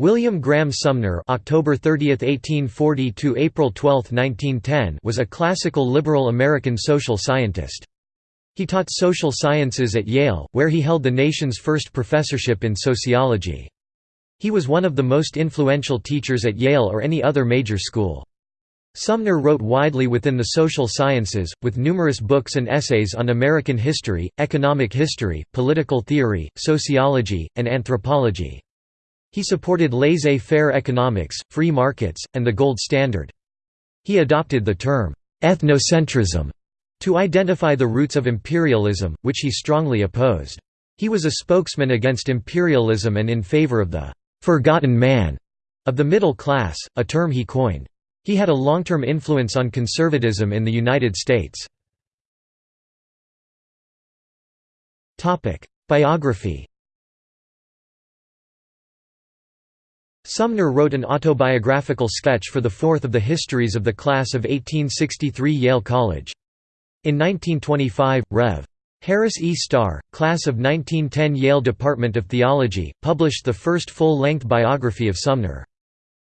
William Graham Sumner (October 30, 1840 to April 12, 1910) was a classical liberal American social scientist. He taught social sciences at Yale, where he held the nation's first professorship in sociology. He was one of the most influential teachers at Yale or any other major school. Sumner wrote widely within the social sciences, with numerous books and essays on American history, economic history, political theory, sociology, and anthropology. He supported laissez-faire economics, free markets, and the gold standard. He adopted the term, ethnocentrism, to identify the roots of imperialism, which he strongly opposed. He was a spokesman against imperialism and in favor of the «forgotten man» of the middle class, a term he coined. He had a long-term influence on conservatism in the United States. Biography Sumner wrote an autobiographical sketch for the fourth of the histories of the class of 1863 Yale College. In 1925, Rev. Harris E. Starr, class of 1910 Yale Department of Theology, published the first full-length biography of Sumner.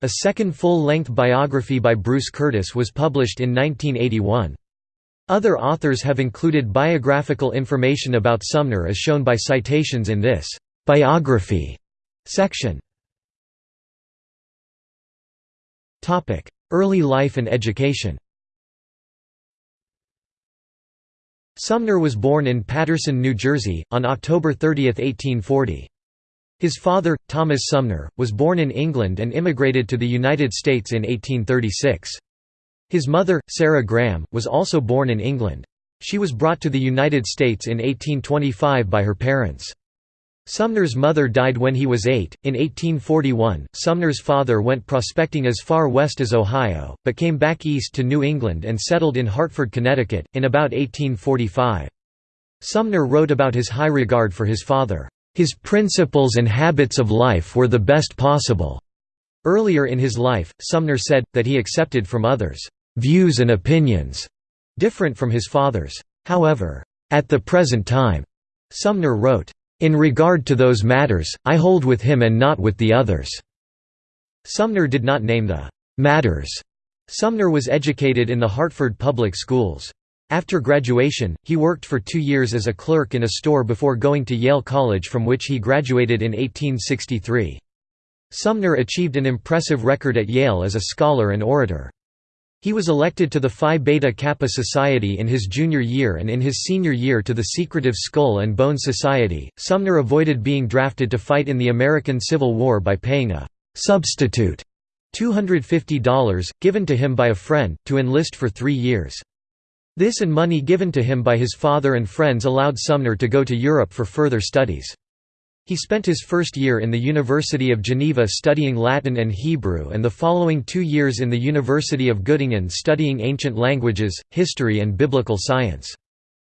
A second full-length biography by Bruce Curtis was published in 1981. Other authors have included biographical information about Sumner as shown by citations in this «biography» section. Early life and education Sumner was born in Paterson, New Jersey, on October 30, 1840. His father, Thomas Sumner, was born in England and immigrated to the United States in 1836. His mother, Sarah Graham, was also born in England. She was brought to the United States in 1825 by her parents. Sumner's mother died when he was eight. In 1841, Sumner's father went prospecting as far west as Ohio, but came back east to New England and settled in Hartford, Connecticut, in about 1845. Sumner wrote about his high regard for his father. His principles and habits of life were the best possible. Earlier in his life, Sumner said, that he accepted from others, views and opinions different from his father's. However, at the present time, Sumner wrote, in regard to those matters, I hold with him and not with the others." Sumner did not name the «matters». Sumner was educated in the Hartford public schools. After graduation, he worked for two years as a clerk in a store before going to Yale College from which he graduated in 1863. Sumner achieved an impressive record at Yale as a scholar and orator. He was elected to the Phi Beta Kappa Society in his junior year and in his senior year to the secretive Skull and Bone Society. Sumner avoided being drafted to fight in the American Civil War by paying a substitute $250, given to him by a friend, to enlist for three years. This and money given to him by his father and friends allowed Sumner to go to Europe for further studies. He spent his first year in the University of Geneva studying Latin and Hebrew and the following two years in the University of Göttingen studying ancient languages, history and biblical science.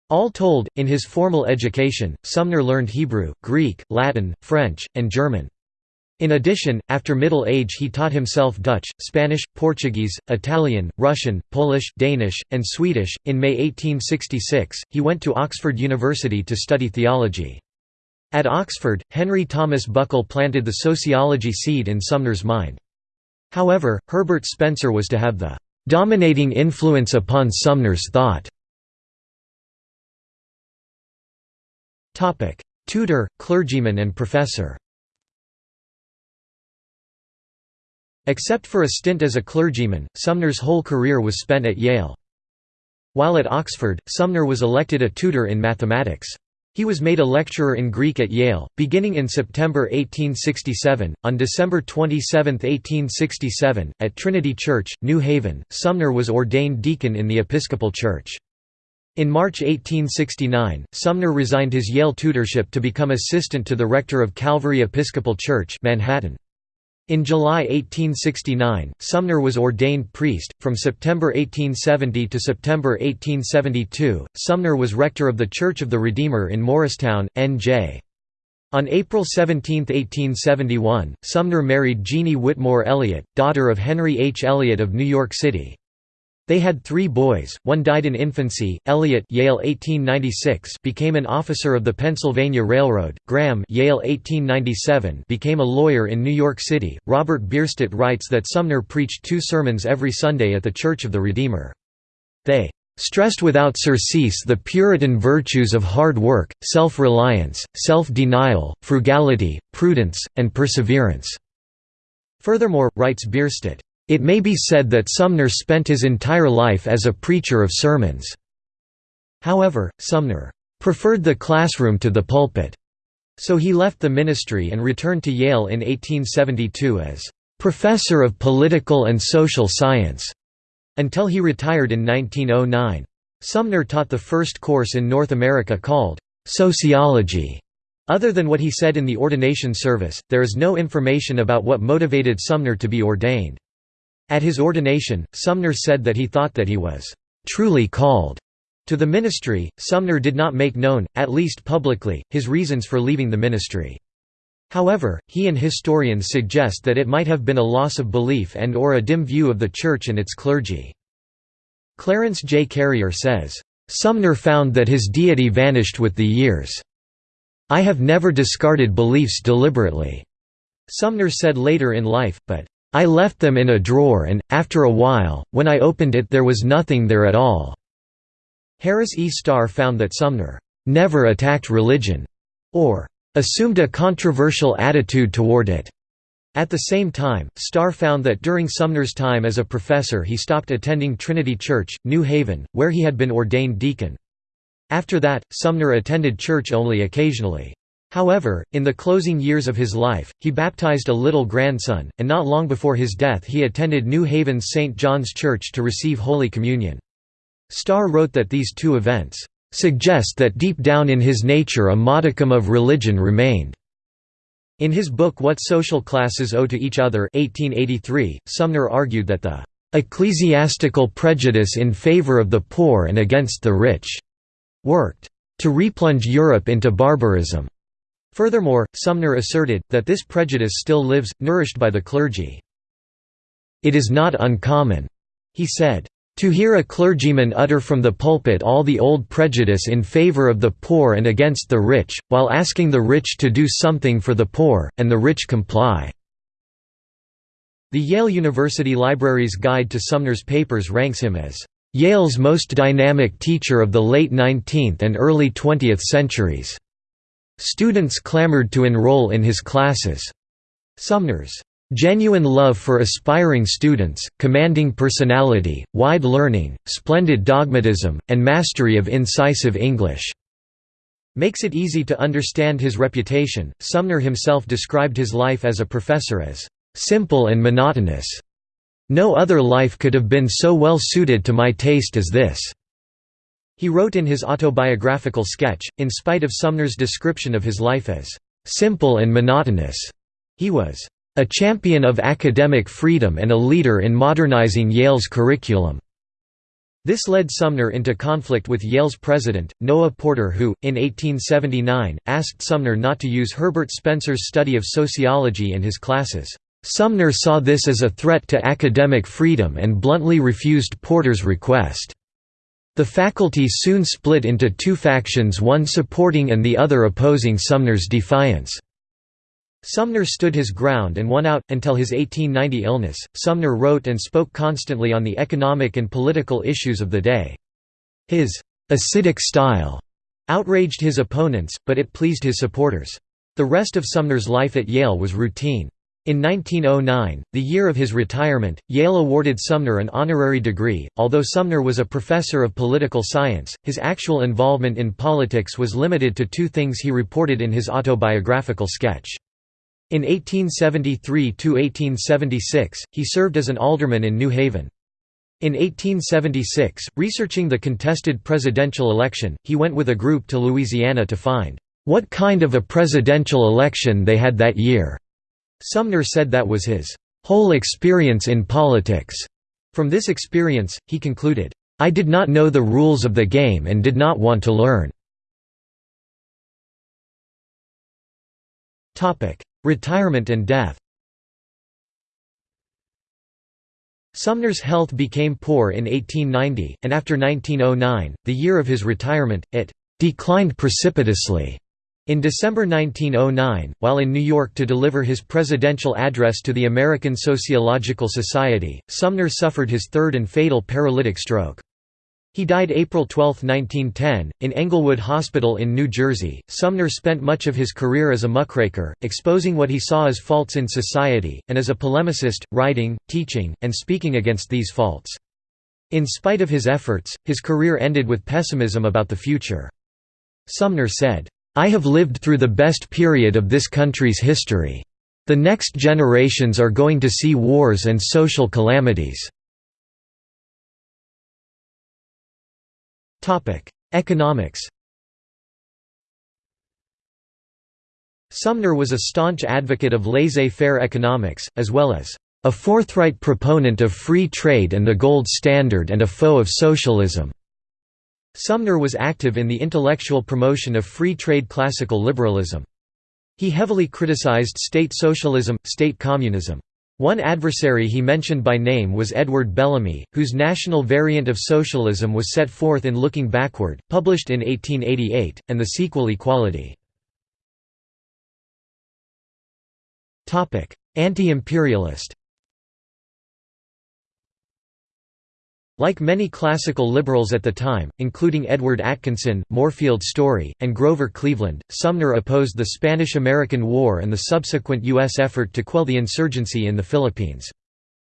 All told, in his formal education, Sumner learned Hebrew, Greek, Latin, French, and German. In addition, after middle age he taught himself Dutch, Spanish, Portuguese, Italian, Russian, Polish, Danish, and Swedish. In May 1866, he went to Oxford University to study theology. At Oxford, Henry Thomas Buckle planted the sociology seed in Sumner's mind. However, Herbert Spencer was to have the "...dominating influence upon Sumner's thought." Tutor, clergyman and professor Except for a stint as a clergyman, Sumner's whole career was spent at Yale. While at Oxford, Sumner was elected a tutor in mathematics. He was made a lecturer in Greek at Yale, beginning in September 1867. On December 27, 1867, at Trinity Church, New Haven, Sumner was ordained deacon in the Episcopal Church. In March 1869, Sumner resigned his Yale tutorship to become assistant to the rector of Calvary Episcopal Church, Manhattan. In July 1869, Sumner was ordained priest. From September 1870 to September 1872, Sumner was rector of the Church of the Redeemer in Morristown, N.J. On April 17, 1871, Sumner married Jeanie Whitmore Elliott, daughter of Henry H. Elliott of New York City. They had three boys, one died in infancy, Elliot Yale 1896 became an officer of the Pennsylvania Railroad, Graham Yale 1897 became a lawyer in New York City. Robert Bierstedt writes that Sumner preached two sermons every Sunday at the Church of the Redeemer. They stressed without surcease the Puritan virtues of hard work, self-reliance, self-denial, frugality, prudence, and perseverance." Furthermore, writes Bierstedt, it may be said that Sumner spent his entire life as a preacher of sermons. However, Sumner preferred the classroom to the pulpit, so he left the ministry and returned to Yale in 1872 as professor of political and social science until he retired in 1909. Sumner taught the first course in North America called sociology. Other than what he said in the ordination service, there is no information about what motivated Sumner to be ordained. At his ordination, Sumner said that he thought that he was truly called to the ministry. Sumner did not make known, at least publicly, his reasons for leaving the ministry. However, he and historians suggest that it might have been a loss of belief and or a dim view of the Church and its clergy. Clarence J. Karier says, "...Sumner found that his deity vanished with the years. I have never discarded beliefs deliberately." Sumner said later in life, but I left them in a drawer and, after a while, when I opened it there was nothing there at all." Harris E. Starr found that Sumner "...never attacked religion," or "...assumed a controversial attitude toward it." At the same time, Starr found that during Sumner's time as a professor he stopped attending Trinity Church, New Haven, where he had been ordained deacon. After that, Sumner attended church only occasionally. However, in the closing years of his life, he baptized a little grandson, and not long before his death he attended New Haven's St. John's Church to receive Holy Communion. Starr wrote that these two events, "...suggest that deep down in his nature a modicum of religion remained." In his book What Social Classes Owe to Each Other 1883, Sumner argued that the "...ecclesiastical prejudice in favor of the poor and against the rich," worked to replunge Europe into barbarism. Furthermore, Sumner asserted, that this prejudice still lives, nourished by the clergy. It is not uncommon, he said, to hear a clergyman utter from the pulpit all the old prejudice in favor of the poor and against the rich, while asking the rich to do something for the poor, and the rich comply." The Yale University Library's Guide to Sumner's Papers ranks him as, "...Yale's most dynamic teacher of the late 19th and early 20th centuries." Students clamored to enroll in his classes. Sumner's genuine love for aspiring students, commanding personality, wide learning, splendid dogmatism, and mastery of incisive English makes it easy to understand his reputation. Sumner himself described his life as a professor as simple and monotonous. No other life could have been so well suited to my taste as this. He wrote in his autobiographical sketch, in spite of Sumner's description of his life as simple and monotonous, he was a champion of academic freedom and a leader in modernizing Yale's curriculum. This led Sumner into conflict with Yale's president, Noah Porter who, in 1879, asked Sumner not to use Herbert Spencer's study of sociology in his classes. Sumner saw this as a threat to academic freedom and bluntly refused Porter's request. The faculty soon split into two factions one supporting and the other opposing Sumner's defiance. Sumner stood his ground and won out. Until his 1890 illness, Sumner wrote and spoke constantly on the economic and political issues of the day. His acidic style outraged his opponents, but it pleased his supporters. The rest of Sumner's life at Yale was routine. In 1909, the year of his retirement, Yale awarded Sumner an honorary degree. Although Sumner was a professor of political science, his actual involvement in politics was limited to two things he reported in his autobiographical sketch. In 1873 to 1876, he served as an alderman in New Haven. In 1876, researching the contested presidential election, he went with a group to Louisiana to find, "...what kind of a presidential election they had that year." Sumner said that was his whole experience in politics. From this experience, he concluded, I did not know the rules of the game and did not want to learn. Retirement and death Sumner's health became poor in 1890, and after 1909, the year of his retirement, it «declined precipitously». In December 1909, while in New York to deliver his presidential address to the American Sociological Society, Sumner suffered his third and fatal paralytic stroke. He died April 12, 1910, in Englewood Hospital in New Jersey. Sumner spent much of his career as a muckraker, exposing what he saw as faults in society, and as a polemicist, writing, teaching, and speaking against these faults. In spite of his efforts, his career ended with pessimism about the future. Sumner said, I have lived through the best period of this country's history. The next generations are going to see wars and social calamities. Economics Sumner was a staunch advocate of laissez-faire economics, as well as a forthright proponent of free trade and the gold standard and a foe of socialism. Sumner was active in the intellectual promotion of free trade classical liberalism. He heavily criticized state socialism, state communism. One adversary he mentioned by name was Edward Bellamy, whose national variant of socialism was set forth in Looking Backward, published in 1888, and the sequel Equality. Anti-imperialist Like many classical liberals at the time, including Edward Atkinson, Moorfield Storey, and Grover Cleveland, Sumner opposed the Spanish–American War and the subsequent U.S. effort to quell the insurgency in the Philippines.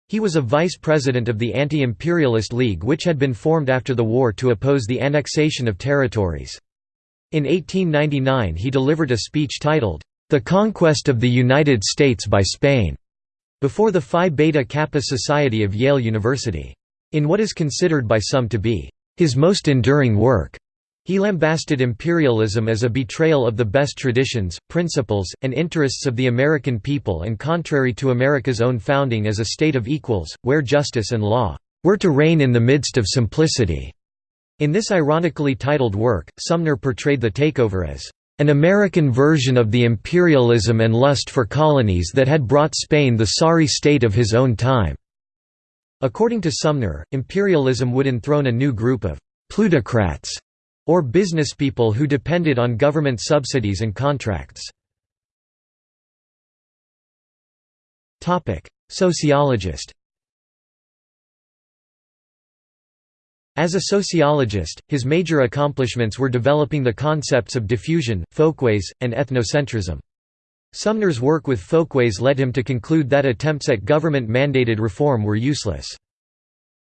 He was a vice president of the Anti-Imperialist League which had been formed after the war to oppose the annexation of territories. In 1899 he delivered a speech titled, "'The Conquest of the United States by Spain' before the Phi Beta Kappa Society of Yale University. In what is considered by some to be his most enduring work, he lambasted imperialism as a betrayal of the best traditions, principles, and interests of the American people and contrary to America's own founding as a state of equals, where justice and law were to reign in the midst of simplicity. In this ironically titled work, Sumner portrayed the takeover as an American version of the imperialism and lust for colonies that had brought Spain the sorry state of his own time. According to Sumner, imperialism would enthrone a new group of «plutocrats» or businesspeople who depended on government subsidies and contracts. Sociologist As a sociologist, his major accomplishments were developing the concepts of diffusion, folkways, and ethnocentrism. Sumner's work with folkways led him to conclude that attempts at government-mandated reform were useless.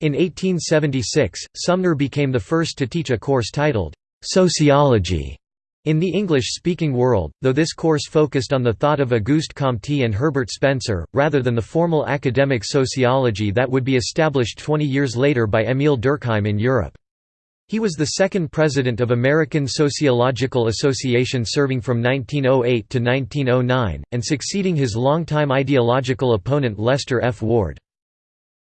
In 1876, Sumner became the first to teach a course titled, "'Sociology' in the English-speaking world, though this course focused on the thought of Auguste Comte and Herbert Spencer, rather than the formal academic sociology that would be established 20 years later by Émile Durkheim in Europe. He was the second president of American Sociological Association serving from 1908 to 1909, and succeeding his longtime ideological opponent Lester F. Ward.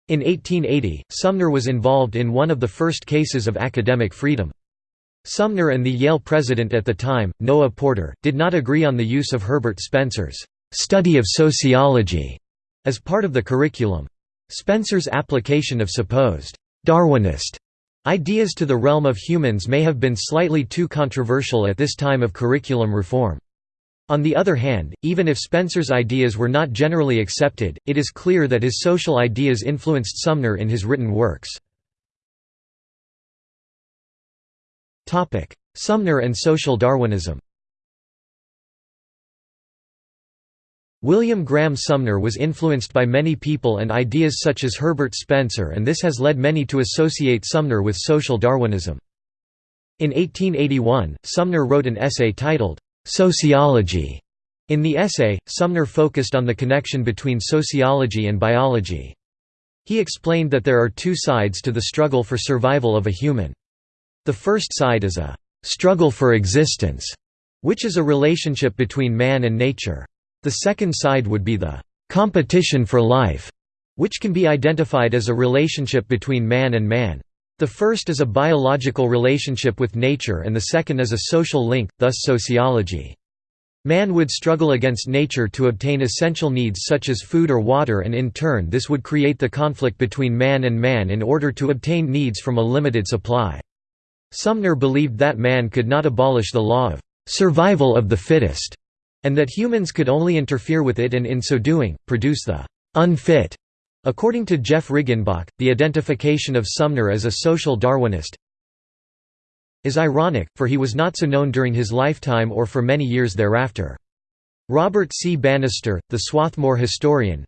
In 1880, Sumner was involved in one of the first cases of academic freedom. Sumner and the Yale president at the time, Noah Porter, did not agree on the use of Herbert Spencer's study of sociology as part of the curriculum. Spencer's application of supposed Darwinist Ideas to the realm of humans may have been slightly too controversial at this time of curriculum reform. On the other hand, even if Spencer's ideas were not generally accepted, it is clear that his social ideas influenced Sumner in his written works. Sumner and social Darwinism William Graham Sumner was influenced by many people and ideas such as Herbert Spencer and this has led many to associate Sumner with social Darwinism. In 1881, Sumner wrote an essay titled, "'Sociology". In the essay, Sumner focused on the connection between sociology and biology. He explained that there are two sides to the struggle for survival of a human. The first side is a "'struggle for existence' which is a relationship between man and nature. The second side would be the competition for life, which can be identified as a relationship between man and man. The first is a biological relationship with nature and the second is a social link, thus sociology. Man would struggle against nature to obtain essential needs such as food or water and in turn this would create the conflict between man and man in order to obtain needs from a limited supply. Sumner believed that man could not abolish the law of survival of the fittest, and that humans could only interfere with it and in so doing, produce the unfit. According to Jeff Riggenbach, the identification of Sumner as a social Darwinist is ironic, for he was not so known during his lifetime or for many years thereafter. Robert C. Bannister, the Swarthmore historian,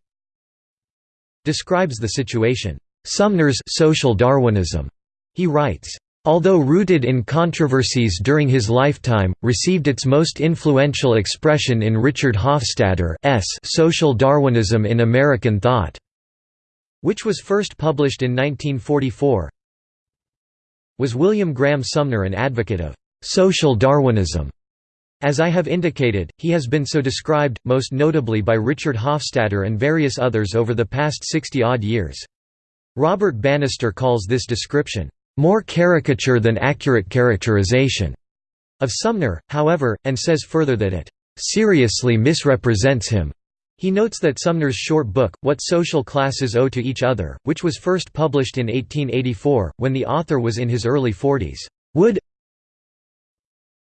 describes the situation, "...Sumner's social Darwinism." He writes, although rooted in controversies during his lifetime, received its most influential expression in Richard Hofstadter's Social Darwinism in American Thought, which was first published in 1944. Was William Graham Sumner an advocate of social Darwinism? As I have indicated, he has been so described, most notably by Richard Hofstadter and various others over the past 60-odd years. Robert Bannister calls this description, more caricature than accurate characterization of Sumner, however, and says further that it seriously misrepresents him. He notes that Sumner's short book, What Social Classes Owe to Each Other, which was first published in 1884, when the author was in his early forties, would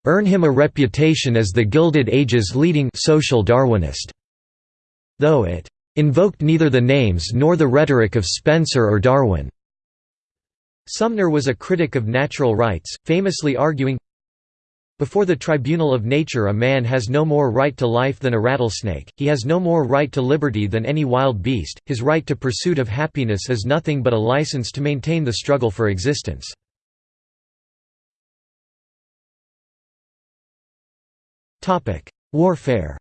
earn him a reputation as the Gilded Age's leading social Darwinist, though it invoked neither the names nor the rhetoric of Spencer or Darwin. Sumner was a critic of natural rights, famously arguing, Before the tribunal of nature a man has no more right to life than a rattlesnake, he has no more right to liberty than any wild beast, his right to pursuit of happiness is nothing but a license to maintain the struggle for existence. Warfare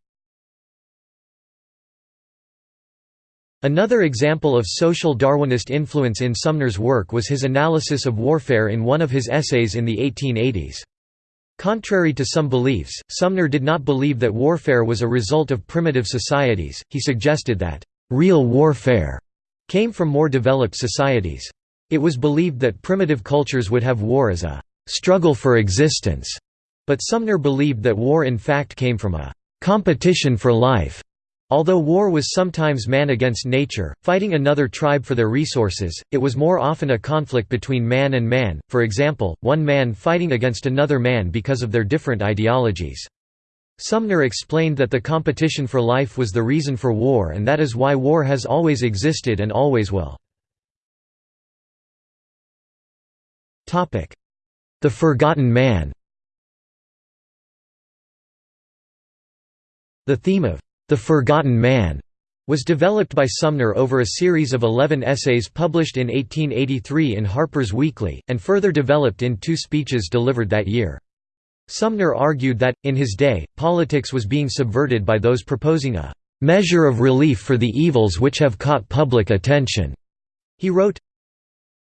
Another example of social Darwinist influence in Sumner's work was his analysis of warfare in one of his essays in the 1880s. Contrary to some beliefs, Sumner did not believe that warfare was a result of primitive societies, he suggested that, "...real warfare," came from more developed societies. It was believed that primitive cultures would have war as a "...struggle for existence," but Sumner believed that war in fact came from a "...competition for life." Although war was sometimes man against nature, fighting another tribe for their resources, it was more often a conflict between man and man, for example, one man fighting against another man because of their different ideologies. Sumner explained that the competition for life was the reason for war and that is why war has always existed and always will. The Forgotten Man The theme of the Forgotten Man was developed by Sumner over a series of 11 essays published in 1883 in Harper's Weekly, and further developed in two speeches delivered that year. Sumner argued that, in his day, politics was being subverted by those proposing a "...measure of relief for the evils which have caught public attention." He wrote,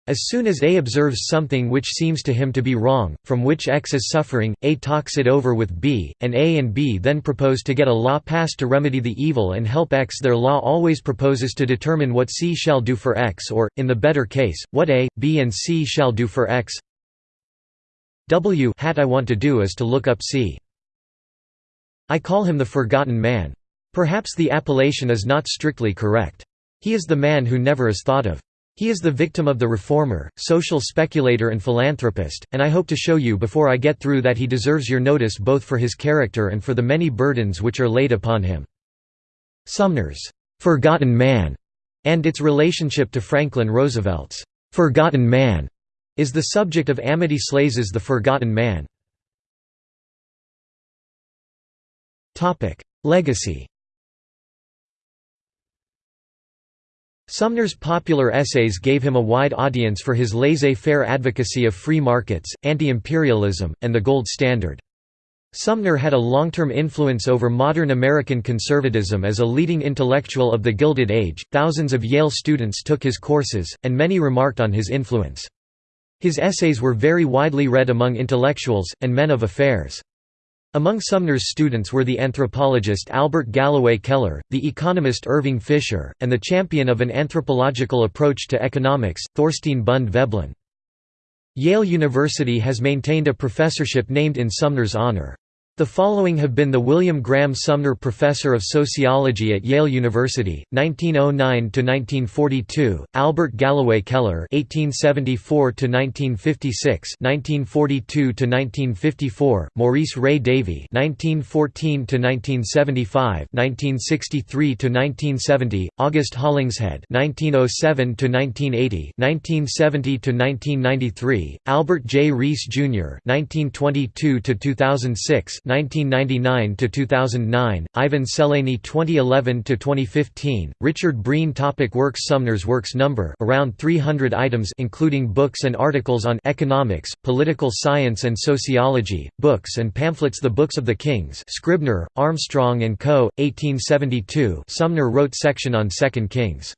as soon as A observes something which seems to him to be wrong, from which X is suffering, A talks it over with B, and A and B then propose to get a law passed to remedy the evil and help X. Their law always proposes to determine what C shall do for X or, in the better case, what A, B and C shall do for X. W hat I want to do is to look up C. I call him the forgotten man. Perhaps the appellation is not strictly correct. He is the man who never is thought of. He is the victim of the reformer, social speculator and philanthropist, and I hope to show you before I get through that he deserves your notice both for his character and for the many burdens which are laid upon him." Sumner's "'Forgotten Man' and its relationship to Franklin Roosevelt's "'Forgotten Man' is the subject of Amity Shlaes's The Forgotten Man. Legacy Sumner's popular essays gave him a wide audience for his laissez-faire advocacy of free markets, anti-imperialism, and the gold standard. Sumner had a long-term influence over modern American conservatism as a leading intellectual of the Gilded Age. Thousands of Yale students took his courses, and many remarked on his influence. His essays were very widely read among intellectuals, and men of affairs. Among Sumner's students were the anthropologist Albert Galloway Keller, the economist Irving Fisher, and the champion of an anthropological approach to economics, Thorstein Bunde Veblen. Yale University has maintained a professorship named in Sumner's honor. The following have been the William Graham Sumner Professor of Sociology at Yale University, 1909–1942, Albert Galloway Keller (1874–1956), 1942–1954, Maurice Ray Davie (1914–1975), 1963–1970, August Hollingshead (1907–1980), 1970–1993, Albert J. Reiss Jr. (1922–2006). 1999 to 2009, Ivan Szelényi 2011 to 2015, Richard Breen topic Works Sumner's works number around 300 items including books and articles on economics, political science and sociology, books and pamphlets The Books of the Kings Scribner, Armstrong and Co., 1872 Sumner wrote section on Second Kings.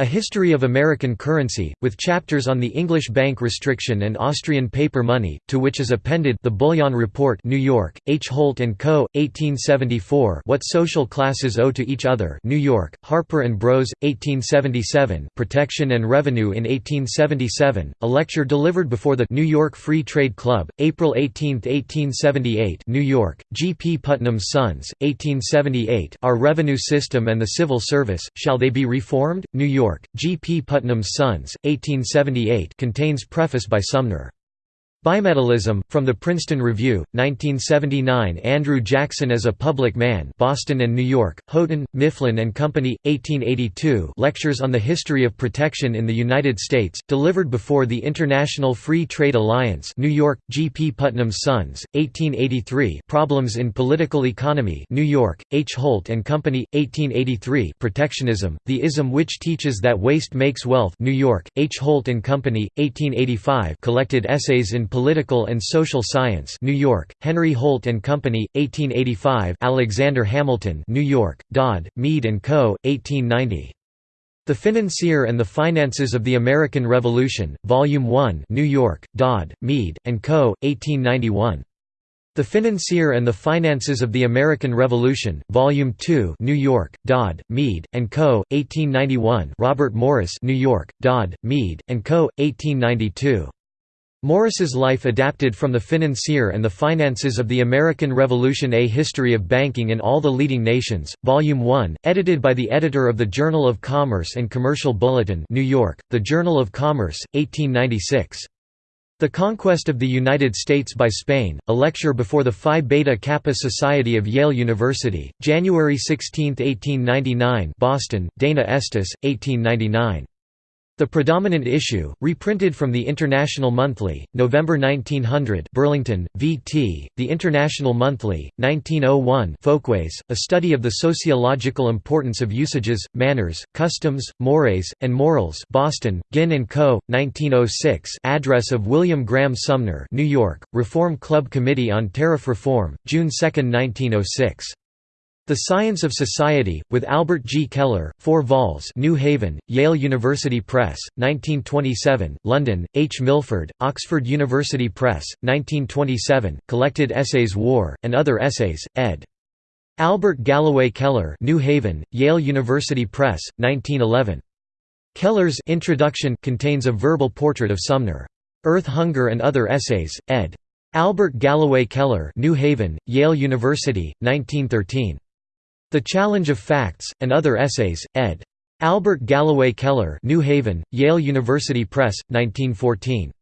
A History of American Currency, with chapters on the English bank restriction and Austrian paper money, to which is appended The Bullion Report New York, H. Holt & Co., 1874 What Social Classes Owe to Each Other New York, Harper & Bros., 1877 Protection and Revenue in 1877, a lecture delivered before the New York Free Trade Club, April 18, 1878 New York, G. P. Putnam's Sons, 1878 Our Revenue System and the Civil Service, Shall They Be Reformed? New York York, G. P. Putnam's Sons, 1878 contains preface by Sumner. Bimetallism, from the Princeton Review, 1979 Andrew Jackson as a Public Man Boston and New York, Houghton, Mifflin and Company, 1882 Lectures on the History of Protection in the United States, delivered before the International Free Trade Alliance New York, G. P. Putnam's Sons, 1883 Problems in Political Economy New York, H. Holt and Company, 1883 Protectionism, the ism which teaches that waste makes wealth New York, H. Holt and Company, 1885 Collected Essays in Political and Social Science New York, Henry Holt and Company, 1885 Alexander Hamilton New York, Dodd, Mead & Co., 1890. The Financier and the Finances of the American Revolution, Volume 1 New York, Dodd, Mead, & Co., 1891. The Financier and the Finances of the American Revolution, Volume 2 New York, Dodd, Mead, & Co., 1891 Robert Morris New York, Dodd, Mead, & Co., 1892. Morris's life adapted from the Financier and the Finances of the American Revolution A History of Banking in All the Leading Nations, Volume 1, edited by the editor of the Journal of Commerce and Commercial Bulletin New York, The Journal of Commerce, 1896. The Conquest of the United States by Spain, a lecture before the Phi Beta Kappa Society of Yale University, January 16, 1899 Boston, Dana Estes, 1899. The predominant issue, reprinted from the International Monthly, November 1900 Burlington, V.T., The International Monthly, 1901 Folkways, a study of the sociological importance of usages, manners, customs, mores, and morals Boston, Ginn & Co., 1906 Address of William Graham Sumner New York, Reform Club Committee on Tariff Reform, June 2, 1906 the Science of Society, with Albert G. Keller, 4 vols New Haven, Yale University Press, 1927, London, H. Milford, Oxford University Press, 1927, Collected Essays War, and Other Essays, ed. Albert Galloway Keller New Haven, Yale University Press, 1911. Keller's Introduction contains a verbal portrait of Sumner. Earth Hunger and Other Essays, ed. Albert Galloway Keller New Haven, Yale University, 1913. The Challenge of Facts, and Other Essays, ed. Albert Galloway Keller New Haven, Yale University Press, 1914.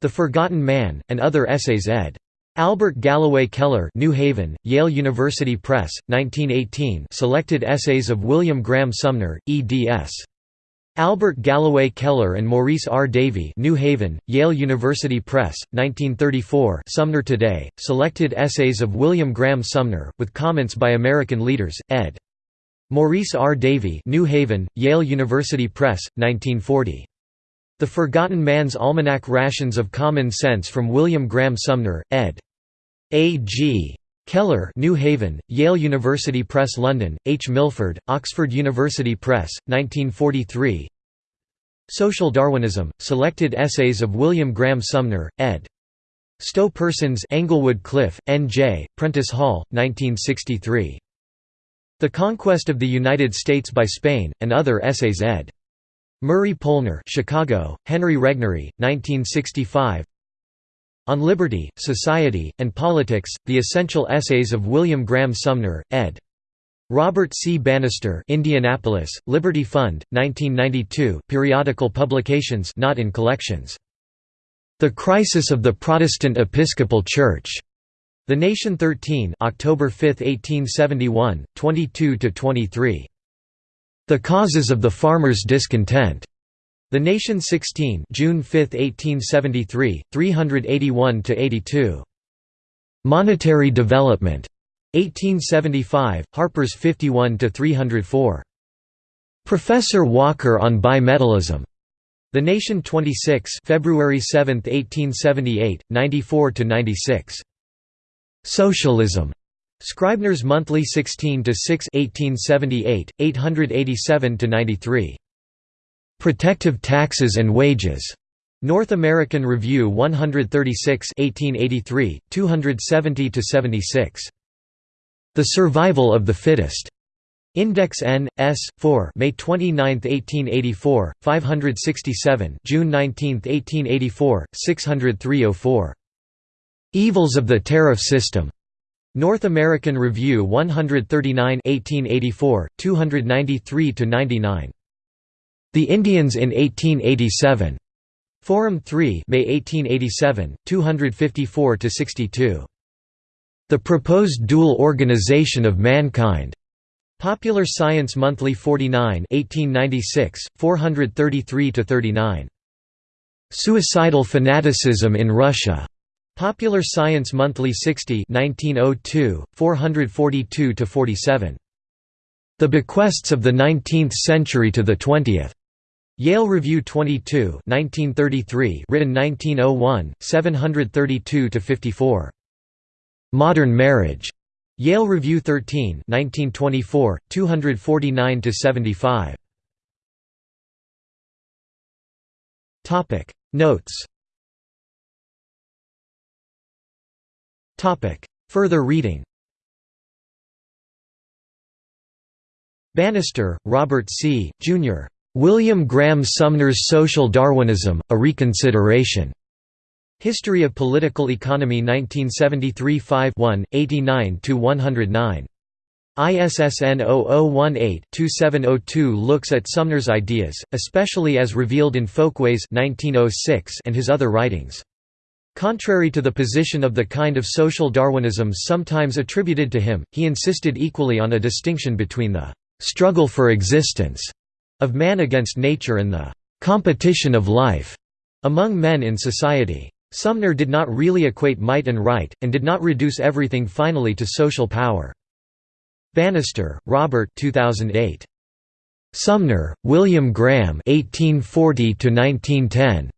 The Forgotten Man, and Other Essays ed. Albert Galloway Keller New Haven, Yale University Press, 1918 Selected Essays of William Graham Sumner, eds. Albert Galloway Keller and Maurice R. Davie New Haven, Yale University Press, 1934 Sumner Today, Selected Essays of William Graham Sumner, with comments by American leaders, ed. Maurice R. Davie New Haven, Yale University Press, 1940. The Forgotten Man's Almanac Rations of Common Sense from William Graham Sumner, ed. A. G. Keller New Haven, Yale University Press London, H. Milford, Oxford University Press, 1943 Social Darwinism, Selected Essays of William Graham Sumner, ed. Stowe Persons Englewood Cliff, N.J., Prentice Hall, 1963. The Conquest of the United States by Spain, and Other Essays ed. Murray Polner Chicago, Henry Regnery, 1965 On Liberty, Society, and Politics, The Essential Essays of William Graham Sumner, ed. Robert C. Bannister Indianapolis, Liberty Fund, 1992 periodical publications not in collections. The Crisis of the Protestant Episcopal Church. The Nation 13 October 5, 1871, 22–23. The Causes of the Farmers' Discontent. The Nation 16 June 5, 1873, 381–82. Monetary Development. 1875, Harper's 51–304. Professor Walker on Bimetallism. The Nation 26 February 7, 1878, 94–96. Socialism. Scribner's Monthly 16 to 6 1878 887 to 93 Protective Taxes and Wages North American Review 136 1883 270–76. The Survival of the Fittest Index N. S. 4 May 29, 1884, 567 June 19, 1884, 603 Evils of the Tariff System. North American Review 139 1884, 293–99. The Indians in 1887. Forum 3 May 1887, 254–62. The Proposed Dual Organization of Mankind. Popular Science Monthly 49 1896, 433–39. Suicidal Fanaticism in Russia. Popular Science Monthly 60 1902, 442–47. The Bequests of the Nineteenth Century to the Twentieth. Yale Review 22 1933, written 1901, 732–54. Modern Marriage. Yale Review 13 1924, 249–75. Notes Topic Further reading Bannister, Robert C., Jr. William Graham Sumner's Social Darwinism, A Reconsideration. History of Political Economy 1973 5 89–109. ISSN 0018-2702 looks at Sumner's ideas, especially as revealed in Folkways 1906 and his other writings. Contrary to the position of the kind of social Darwinism sometimes attributed to him, he insisted equally on a distinction between the «struggle for existence» of man against nature and the «competition of life» among men in society. Sumner did not really equate might and right, and did not reduce everything finally to social power. Bannister, Robert 2008. Sumner, William Graham 1840 -1910.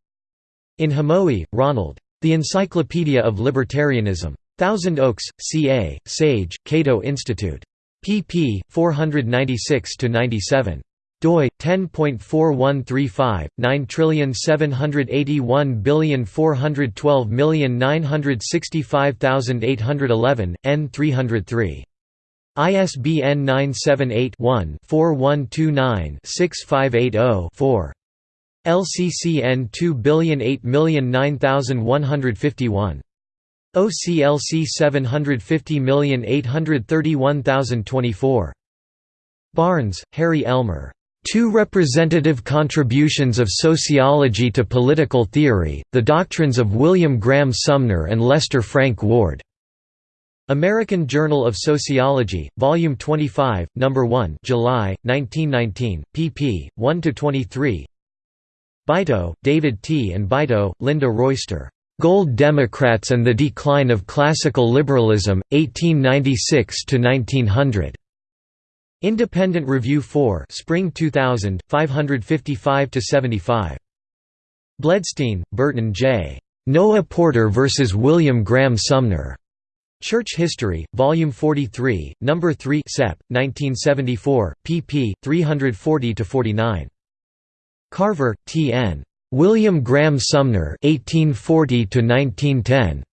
In Hamowy, Ronald. The Encyclopedia of Libertarianism. Thousand Oaks, CA, Sage, Cato Institute. pp. 496–97 doi 10.4135 9781412965811 n 303 ISBN 978 one 4129 6580 4 LCCN 2008009151. OCLC 750831024. Barnes, Harry Elmer. Two Representative Contributions of Sociology to Political Theory, The Doctrines of William Graham Sumner and Lester Frank Ward. American Journal of Sociology, Volume 25, No. 1 July, 1919, pp. 1–23 Beito, David T. and Beito, Linda Royster. Gold Democrats and the Decline of Classical Liberalism, 1896–1900. Independent Review 4 Spring 2000, 555–75. Bledstein, Burton J. Noah Porter vs. William Graham Sumner. Church History, Volume 43, No. 3 Sep. 1974, pp. 340–49. Carver, T. N. William Graham Sumner (1840–1910).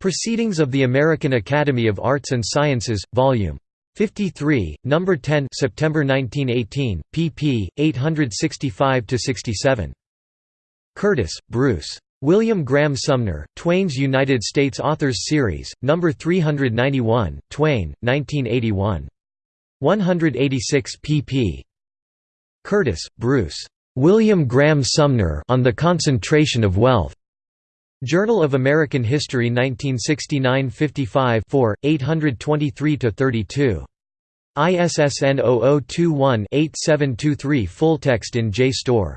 Proceedings of the American Academy of Arts and Sciences, Volume 53, Number 10, September 1918, pp. 865–67. Curtis, Bruce. William Graham Sumner, Twayne's United States Authors Series, No. 391, Twayne, 1981. 186 pp. Curtis, Bruce. William Graham Sumner on the Concentration of Wealth. Journal of American History 1969 55 823–32. ISSN 0021-8723 Full text in JSTOR.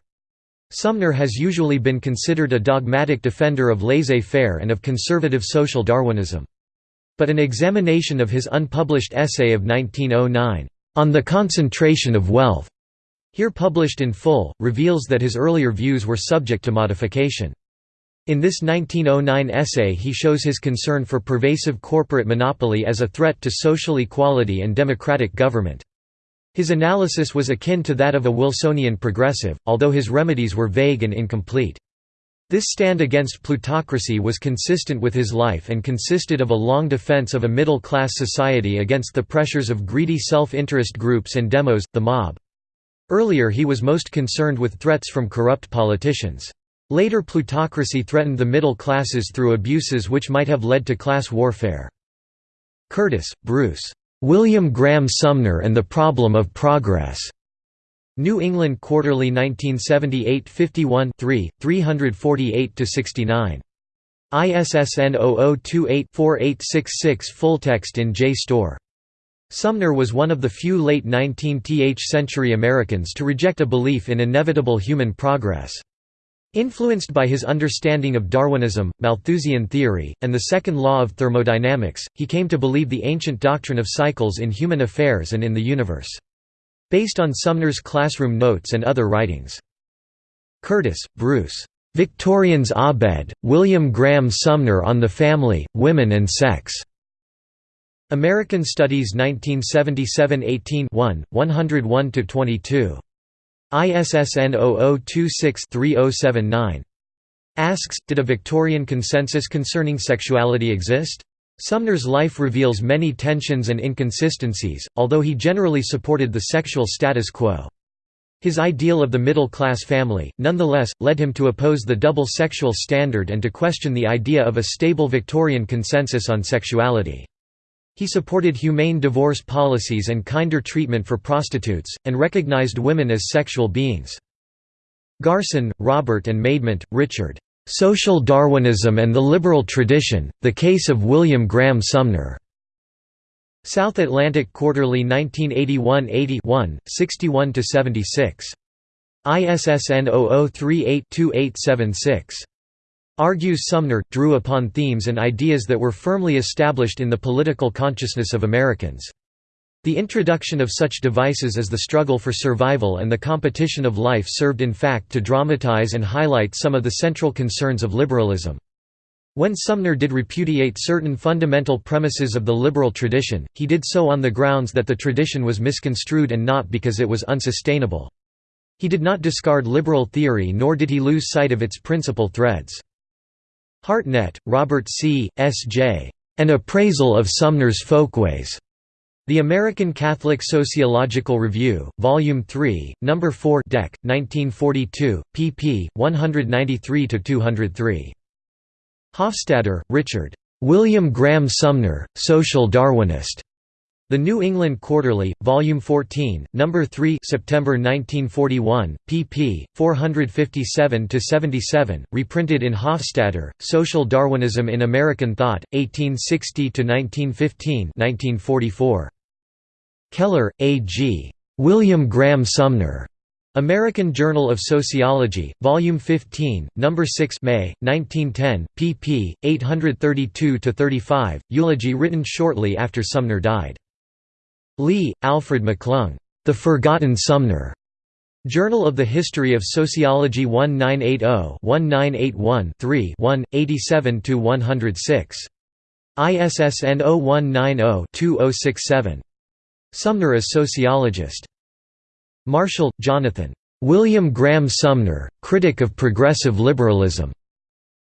Sumner has usually been considered a dogmatic defender of laissez-faire and of conservative social Darwinism. But an examination of his unpublished essay of 1909, "'On the Concentration of Wealth' here published in full, reveals that his earlier views were subject to modification. In this 1909 essay he shows his concern for pervasive corporate monopoly as a threat to social equality and democratic government. His analysis was akin to that of a Wilsonian progressive, although his remedies were vague and incomplete. This stand against plutocracy was consistent with his life and consisted of a long defense of a middle-class society against the pressures of greedy self-interest groups and demos, the mob. Earlier he was most concerned with threats from corrupt politicians. Later plutocracy threatened the middle classes through abuses which might have led to class warfare. Curtis, Bruce. William Graham Sumner and the Problem of Progress. New England Quarterly 1978 51 348–69. ISSN 0028-4866 Full text in JSTOR. Sumner was one of the few late 19th century Americans to reject a belief in inevitable human progress. Influenced by his understanding of Darwinism, Malthusian theory, and the second law of thermodynamics, he came to believe the ancient doctrine of cycles in human affairs and in the universe. Based on Sumner's classroom notes and other writings. Curtis, Bruce. Victorians Abed, William Graham Sumner on the Family, Women and Sex. American Studies 1977 18 1, 101–22. ISSN 0026-3079. Asks, did a Victorian consensus concerning sexuality exist? Sumner's life reveals many tensions and inconsistencies, although he generally supported the sexual status quo. His ideal of the middle-class family, nonetheless, led him to oppose the double sexual standard and to question the idea of a stable Victorian consensus on sexuality. He supported humane divorce policies and kinder treatment for prostitutes, and recognized women as sexual beings. Garson, Robert and Maidment, Richard. "'Social Darwinism and the Liberal Tradition, The Case of William Graham Sumner' South Atlantic Quarterly 1981–80 61–76. ISSN 0038-2876 argues Sumner, drew upon themes and ideas that were firmly established in the political consciousness of Americans. The introduction of such devices as the struggle for survival and the competition of life served in fact to dramatize and highlight some of the central concerns of liberalism. When Sumner did repudiate certain fundamental premises of the liberal tradition, he did so on the grounds that the tradition was misconstrued and not because it was unsustainable. He did not discard liberal theory nor did he lose sight of its principal threads. Hartnett, Robert C., S.J. An Appraisal of Sumner's Folkways. The American Catholic Sociological Review, Volume 3, No. 4 Dec. 1942, pp. 193–203. Hofstadter, Richard. William Graham Sumner, Social Darwinist. The New England Quarterly, Volume 14, No. 3 September 1941, pp. 457–77, reprinted in Hofstadter, Social Darwinism in American Thought, 1860–1915 Keller, A. G. William Graham Sumner. American Journal of Sociology, Volume 15, No. 6 May, 1910, pp. 832–35, eulogy written shortly after Sumner died. Lee, Alfred McClung. The Forgotten Sumner. Journal of the History of Sociology 1980-1981-3 87–106. ISSN 0190-2067. Sumner as sociologist. Marshall, Jonathan. William Graham Sumner, Critic of Progressive Liberalism.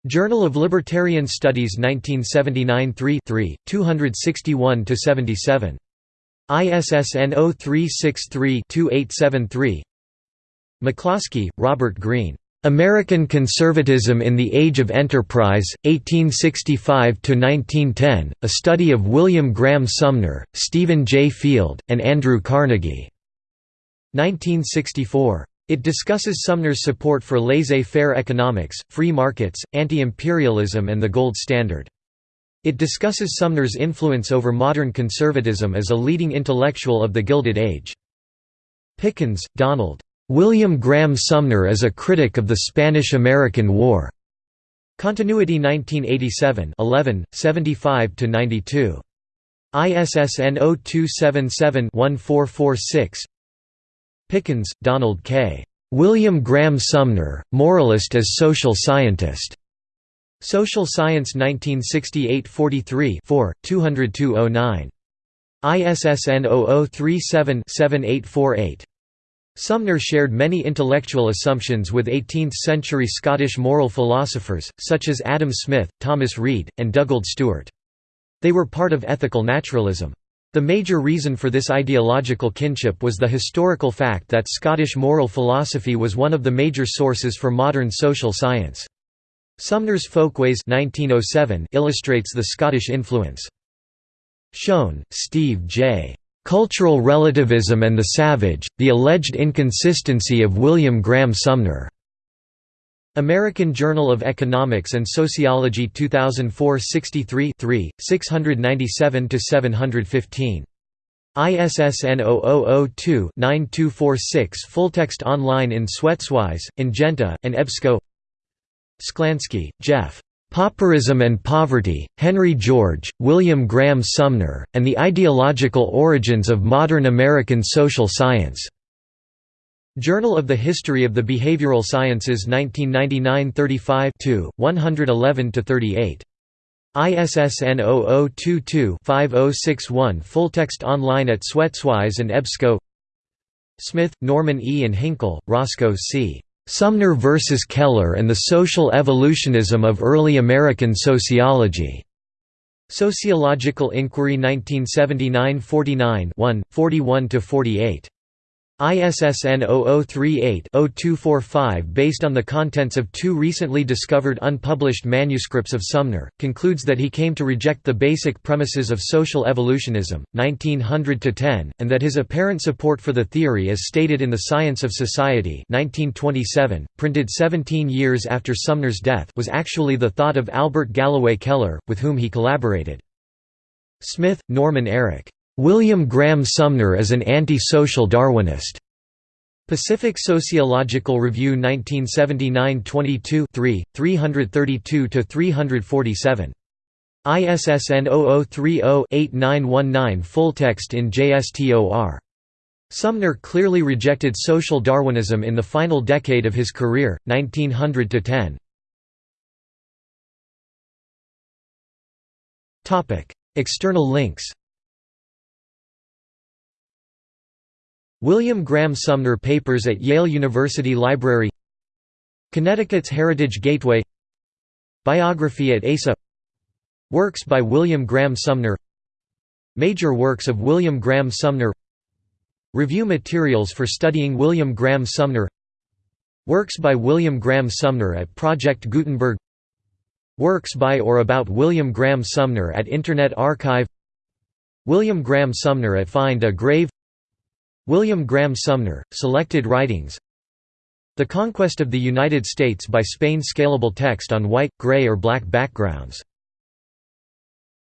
Journal of Libertarian Studies 1979 3 261–77. ISSN 0363-2873 McCloskey, Robert Greene. American Conservatism in the Age of Enterprise, 1865–1910, a study of William Graham Sumner, Stephen J. Field, and Andrew Carnegie. 1964. It discusses Sumner's support for laissez-faire economics, free markets, anti-imperialism and the gold standard. It discusses Sumner's influence over modern conservatism as a leading intellectual of the Gilded Age. Pickens, Donald. William Graham Sumner as a critic of the Spanish–American War. Continuity 1987 11, 75–92. ISSN 0277-1446 Pickens, Donald K. William Graham Sumner, Moralist as Social Scientist. Social Science 1968-43 4, 20209. ISSN 0037-7848. Sumner shared many intellectual assumptions with 18th-century Scottish moral philosophers, such as Adam Smith, Thomas Reid, and Dugald Stewart. They were part of ethical naturalism. The major reason for this ideological kinship was the historical fact that Scottish moral philosophy was one of the major sources for modern social science. Sumner's Folkways 1907 illustrates the Scottish influence. Schoen, Steve J. Cultural Relativism and the Savage, The Alleged Inconsistency of William Graham Sumner. American Journal of Economics and Sociology 2004 63 697–715. ISSN 0002-9246 Full-text online in SwetsWise, Ingenta, and EBSCO Sklansky, Jeff. Pauperism and Poverty, Henry George, William Graham Sumner, and the Ideological Origins of Modern American Social Science. Journal of the History of the Behavioral Sciences 1999 35 111–38. ISSN 0022-5061 Full-text online at SwetsWise and EBSCO Smith, Norman E. and Hinkle, Roscoe C. Sumner versus Keller and the Social Evolutionism of Early American Sociology. Sociological Inquiry 1979–49 41–48. ISSN 0038-0245 based on the contents of two recently discovered unpublished manuscripts of Sumner, concludes that he came to reject the basic premises of social evolutionism, 1900–10, and that his apparent support for the theory as stated in The Science of Society 1927, printed 17 years after Sumner's death was actually the thought of Albert Galloway Keller, with whom he collaborated. Smith, Norman Eric. William Graham Sumner as an anti-social Darwinist. Pacific Sociological Review 1979 22 3, 332–347. ISSN 0030-8919 Full text in JSTOR. Sumner clearly rejected social Darwinism in the final decade of his career, 1900–10. External links William Graham Sumner Papers at Yale University Library Connecticut's Heritage Gateway Biography at ASA Works by William Graham Sumner Major works of William Graham Sumner Review materials for studying William Graham Sumner Works by William Graham Sumner at Project Gutenberg Works by or about William Graham Sumner at Internet Archive William Graham Sumner at Find a Grave William Graham Sumner, Selected Writings. The Conquest of the United States by Spain Scalable text on white, gray or black backgrounds